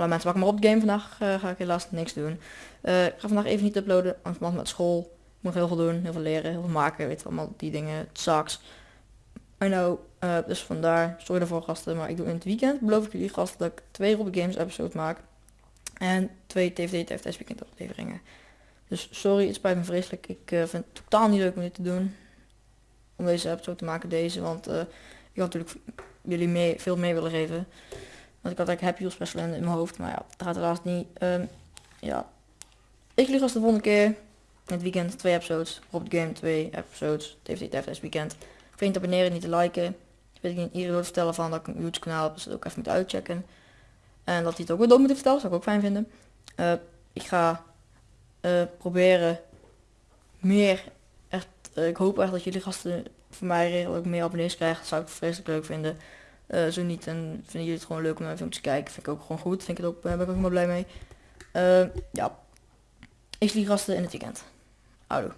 Hallo mensen, wakker maar op de game. Vandaag uh, ga ik helaas niks doen. Uh, ik ga vandaag even niet uploaden, want met school. Ik moet heel veel doen, heel veel leren, heel veel maken, weet je allemaal die dingen. Het sucks. I know, uh, dus vandaar, sorry daarvoor gasten, maar ik doe in het weekend, beloof ik jullie gasten, dat ik twee Robby Games episodes maak. En twee TVD TFTS weekend afleveringen. Dus sorry, het spijt me vreselijk. Ik vind het totaal niet leuk om dit te doen. Om deze episode te maken, deze, want ik had natuurlijk jullie mee, veel mee willen geven. Want ik had eigenlijk Happy Wheels Special in, mijn hoofd. Maar ja, dat gaat helaas niet. Um, ja. Ik lieg als de volgende keer. Het weekend twee episodes. De game twee episodes. TFT TFS weekend. Vergeet te abonneren, niet te liken. Weet ik niet iedereen wil vertellen van dat ik een YouTube kanaal heb. Dus dat ook even moet uitchecken. En dat hij het ook weer door moet vertellen. Zou ik ook fijn vinden. Uh, ik ga uh, proberen meer echt. Uh, ik hoop echt dat jullie gasten voor mij redelijk meer abonnees krijgen. Dat zou ik vreselijk leuk vinden. Uh, zo niet, en vinden jullie het gewoon leuk om naar filmpjes te kijken. Vind ik ook gewoon goed. Vind ik het ook, uh, ben ik ook helemaal blij mee. Uh, ja. Ik zie gasten in het weekend. Houdoe.